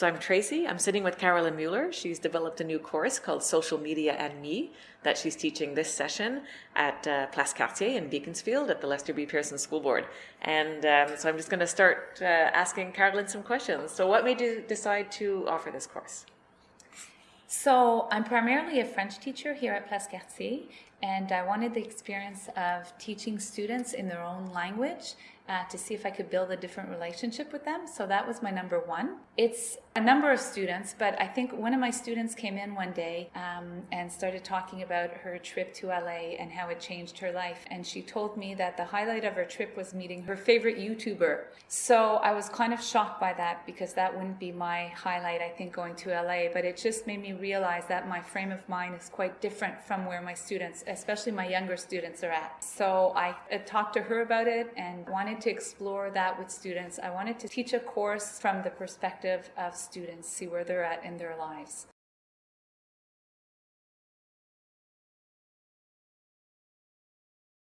So I'm Tracy. I'm sitting with Carolyn Mueller. She's developed a new course called Social Media and Me that she's teaching this session at uh, Place Cartier in Beaconsfield at the Lester B. Pearson School Board. And um, so I'm just going to start uh, asking Carolyn some questions. So what made you decide to offer this course? So I'm primarily a French teacher here at Place Cartier, and I wanted the experience of teaching students in their own language uh, to see if I could build a different relationship with them. So that was my number one. It's a number of students, but I think one of my students came in one day um, and started talking about her trip to LA and how it changed her life. And she told me that the highlight of her trip was meeting her favorite YouTuber. So I was kind of shocked by that because that wouldn't be my highlight, I think, going to LA. But it just made me realize that my frame of mind is quite different from where my students, especially my younger students, are at. So I talked to her about it and wanted to explore that with students. I wanted to teach a course from the perspective of students, see where they're at in their lives.